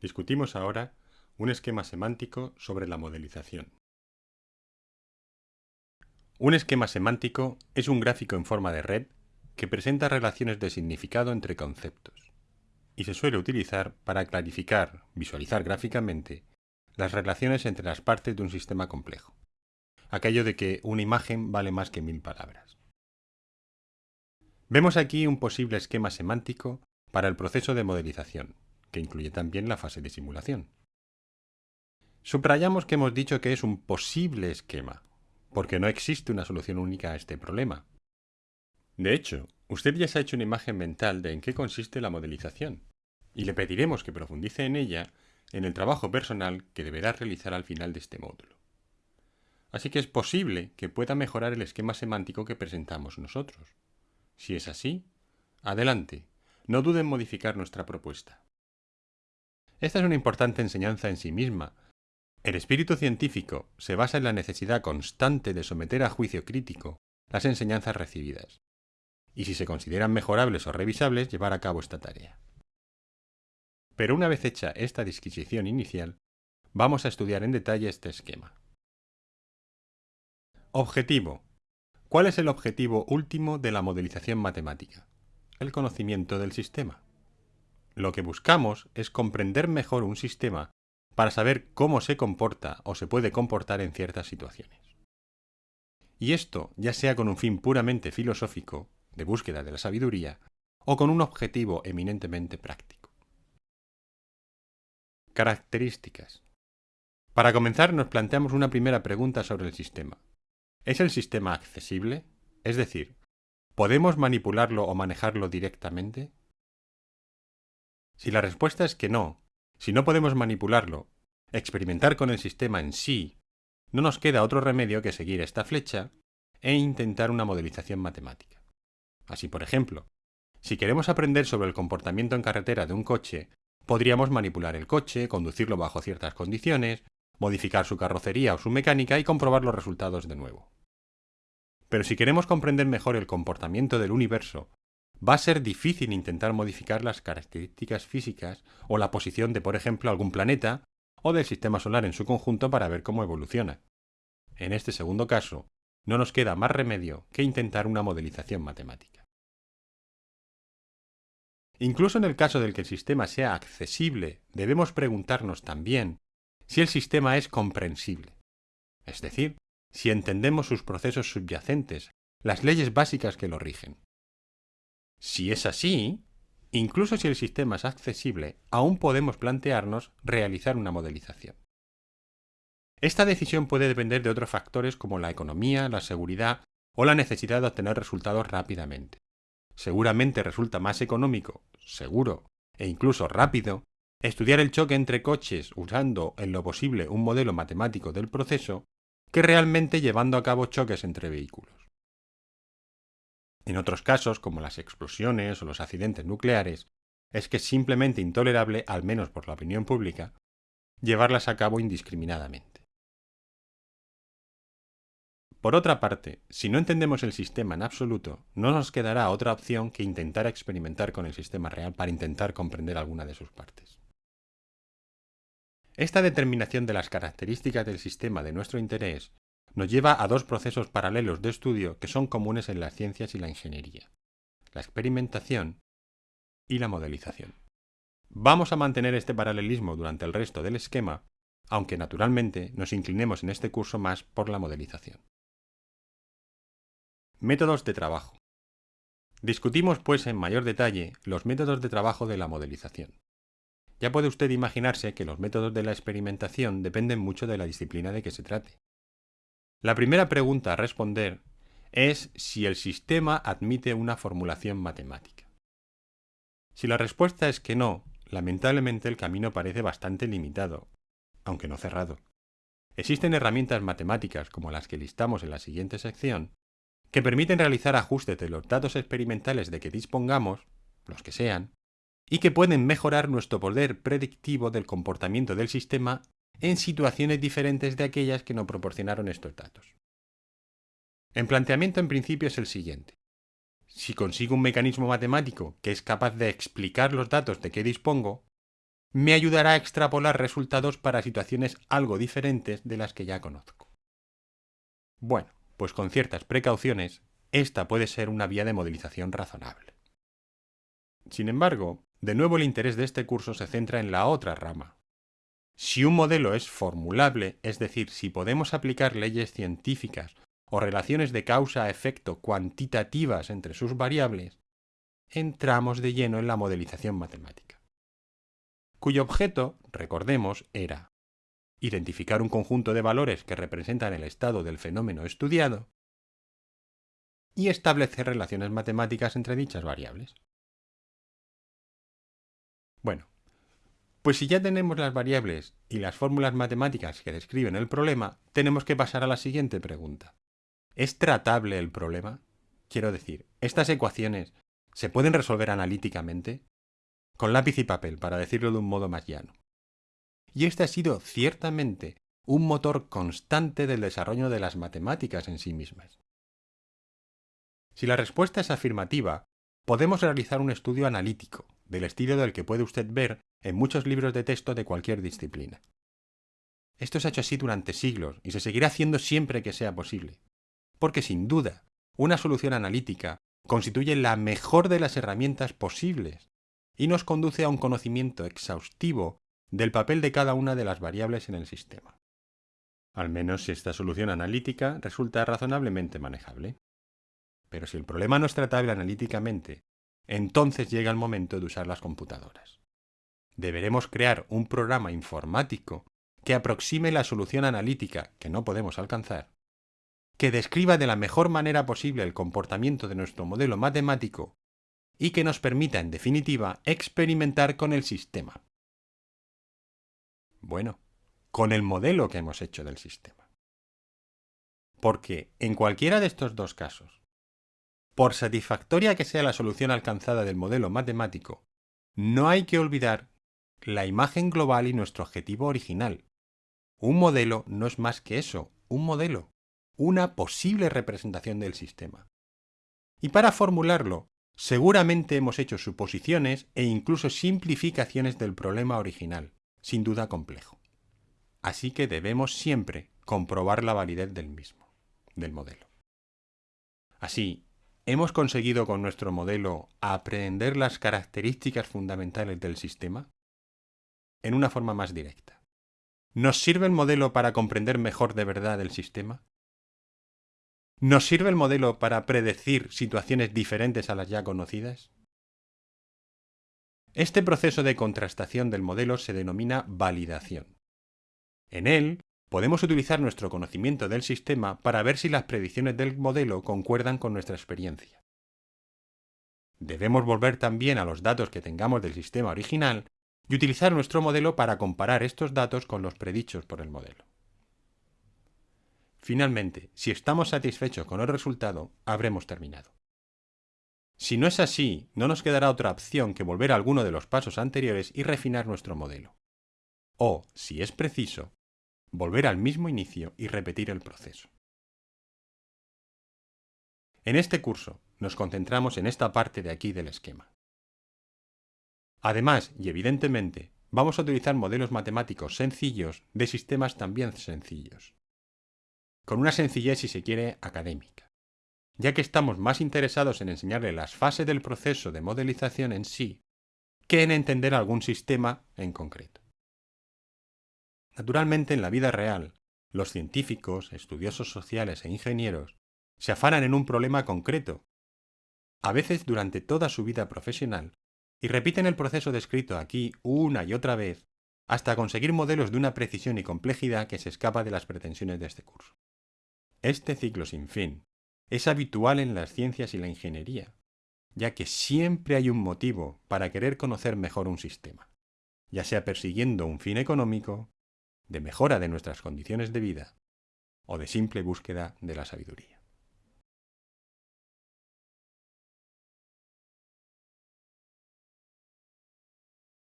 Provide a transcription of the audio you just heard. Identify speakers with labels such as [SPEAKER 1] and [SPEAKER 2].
[SPEAKER 1] Discutimos ahora un esquema semántico sobre la modelización. Un esquema semántico es un gráfico en forma de red que presenta relaciones de significado entre conceptos y se suele utilizar para clarificar, visualizar gráficamente, las relaciones entre las partes de un sistema complejo. Aquello de que una imagen vale más que mil palabras. Vemos aquí un posible esquema semántico para el proceso de modelización, que incluye también la fase de simulación. Subrayamos que hemos dicho que es un posible esquema, porque no existe una solución única a este problema. De hecho, usted ya se ha hecho una imagen mental de en qué consiste la modelización, y le pediremos que profundice en ella en el trabajo personal que deberá realizar al final de este módulo. Así que es posible que pueda mejorar el esquema semántico que presentamos nosotros. Si es así, adelante, no dude en modificar nuestra propuesta. Esta es una importante enseñanza en sí misma. El espíritu científico se basa en la necesidad constante de someter a juicio crítico las enseñanzas recibidas, y si se consideran mejorables o revisables, llevar a cabo esta tarea. Pero una vez hecha esta disquisición inicial, vamos a estudiar en detalle este esquema. Objetivo. ¿Cuál es el objetivo último de la modelización matemática? El conocimiento del sistema. Lo que buscamos es comprender mejor un sistema para saber cómo se comporta o se puede comportar en ciertas situaciones. Y esto ya sea con un fin puramente filosófico, de búsqueda de la sabiduría, o con un objetivo eminentemente práctico. Características. Para comenzar nos planteamos una primera pregunta sobre el sistema. ¿Es el sistema accesible? Es decir, ¿podemos manipularlo o manejarlo directamente? Si la respuesta es que no, si no podemos manipularlo, experimentar con el sistema en sí, no nos queda otro remedio que seguir esta flecha e intentar una modelización matemática. Así, por ejemplo, si queremos aprender sobre el comportamiento en carretera de un coche, podríamos manipular el coche, conducirlo bajo ciertas condiciones, modificar su carrocería o su mecánica y comprobar los resultados de nuevo. Pero si queremos comprender mejor el comportamiento del universo va a ser difícil intentar modificar las características físicas o la posición de, por ejemplo, algún planeta o del sistema solar en su conjunto para ver cómo evoluciona. En este segundo caso, no nos queda más remedio que intentar una modelización matemática. Incluso en el caso del que el sistema sea accesible, debemos preguntarnos también si el sistema es comprensible, es decir, si entendemos sus procesos subyacentes, las leyes básicas que lo rigen. Si es así, incluso si el sistema es accesible, aún podemos plantearnos realizar una modelización. Esta decisión puede depender de otros factores como la economía, la seguridad o la necesidad de obtener resultados rápidamente. Seguramente resulta más económico, seguro e incluso rápido estudiar el choque entre coches usando en lo posible un modelo matemático del proceso que realmente llevando a cabo choques entre vehículos. En otros casos, como las explosiones o los accidentes nucleares, es que es simplemente intolerable, al menos por la opinión pública, llevarlas a cabo indiscriminadamente. Por otra parte, si no entendemos el sistema en absoluto, no nos quedará otra opción que intentar experimentar con el sistema real para intentar comprender alguna de sus partes. Esta determinación de las características del sistema de nuestro interés nos lleva a dos procesos paralelos de estudio que son comunes en las ciencias y la ingeniería, la experimentación y la modelización. Vamos a mantener este paralelismo durante el resto del esquema, aunque naturalmente nos inclinemos en este curso más por la modelización. Métodos de trabajo. Discutimos pues en mayor detalle los métodos de trabajo de la modelización. Ya puede usted imaginarse que los métodos de la experimentación dependen mucho de la disciplina de que se trate. La primera pregunta a responder es si el sistema admite una formulación matemática. Si la respuesta es que no, lamentablemente el camino parece bastante limitado, aunque no cerrado. Existen herramientas matemáticas como las que listamos en la siguiente sección, que permiten realizar ajustes de los datos experimentales de que dispongamos, los que sean, y que pueden mejorar nuestro poder predictivo del comportamiento del sistema en situaciones diferentes de aquellas que nos proporcionaron estos datos. El planteamiento en principio es el siguiente. Si consigo un mecanismo matemático que es capaz de explicar los datos de que dispongo, me ayudará a extrapolar resultados para situaciones algo diferentes de las que ya conozco. Bueno, pues con ciertas precauciones, esta puede ser una vía de modelización razonable. Sin embargo, de nuevo el interés de este curso se centra en la otra rama. Si un modelo es formulable, es decir, si podemos aplicar leyes científicas o relaciones de causa-efecto cuantitativas entre sus variables, entramos de lleno en la modelización matemática cuyo objeto, recordemos, era identificar un conjunto de valores que representan el estado del fenómeno estudiado y establecer relaciones matemáticas entre dichas variables. Bueno, pues si ya tenemos las variables y las fórmulas matemáticas que describen el problema, tenemos que pasar a la siguiente pregunta. ¿Es tratable el problema? Quiero decir, ¿estas ecuaciones se pueden resolver analíticamente? con lápiz y papel, para decirlo de un modo más llano. Y este ha sido ciertamente un motor constante del desarrollo de las matemáticas en sí mismas. Si la respuesta es afirmativa, podemos realizar un estudio analítico, del estilo del que puede usted ver en muchos libros de texto de cualquier disciplina. Esto se ha hecho así durante siglos y se seguirá haciendo siempre que sea posible, porque sin duda, una solución analítica constituye la mejor de las herramientas posibles y nos conduce a un conocimiento exhaustivo del papel de cada una de las variables en el sistema. Al menos si esta solución analítica resulta razonablemente manejable. Pero si el problema no es tratable analíticamente, entonces llega el momento de usar las computadoras. Deberemos crear un programa informático que aproxime la solución analítica que no podemos alcanzar, que describa de la mejor manera posible el comportamiento de nuestro modelo matemático y que nos permita, en definitiva, experimentar con el sistema. Bueno, con el modelo que hemos hecho del sistema. Porque en cualquiera de estos dos casos, por satisfactoria que sea la solución alcanzada del modelo matemático, no hay que olvidar la imagen global y nuestro objetivo original. Un modelo no es más que eso, un modelo, una posible representación del sistema. Y para formularlo, Seguramente hemos hecho suposiciones e incluso simplificaciones del problema original, sin duda complejo. Así que debemos siempre comprobar la validez del mismo, del modelo. Así, ¿hemos conseguido con nuestro modelo aprender las características fundamentales del sistema? En una forma más directa. ¿Nos sirve el modelo para comprender mejor de verdad el sistema? ¿Nos sirve el modelo para predecir situaciones diferentes a las ya conocidas? Este proceso de contrastación del modelo se denomina validación. En él, podemos utilizar nuestro conocimiento del sistema para ver si las predicciones del modelo concuerdan con nuestra experiencia. Debemos volver también a los datos que tengamos del sistema original y utilizar nuestro modelo para comparar estos datos con los predichos por el modelo. Finalmente, si estamos satisfechos con el resultado, habremos terminado. Si no es así, no nos quedará otra opción que volver a alguno de los pasos anteriores y refinar nuestro modelo. O, si es preciso, volver al mismo inicio y repetir el proceso. En este curso nos concentramos en esta parte de aquí del esquema. Además, y evidentemente, vamos a utilizar modelos matemáticos sencillos de sistemas también sencillos con una sencillez, si se quiere, académica, ya que estamos más interesados en enseñarle las fases del proceso de modelización en sí que en entender algún sistema en concreto. Naturalmente, en la vida real, los científicos, estudiosos sociales e ingenieros se afanan en un problema concreto, a veces durante toda su vida profesional, y repiten el proceso descrito aquí una y otra vez hasta conseguir modelos de una precisión y complejidad que se escapa de las pretensiones de este curso. Este ciclo sin fin es habitual en las ciencias y la ingeniería, ya que siempre hay un motivo para querer conocer mejor un sistema, ya sea persiguiendo un fin económico, de mejora de nuestras condiciones de vida o de simple búsqueda de la sabiduría.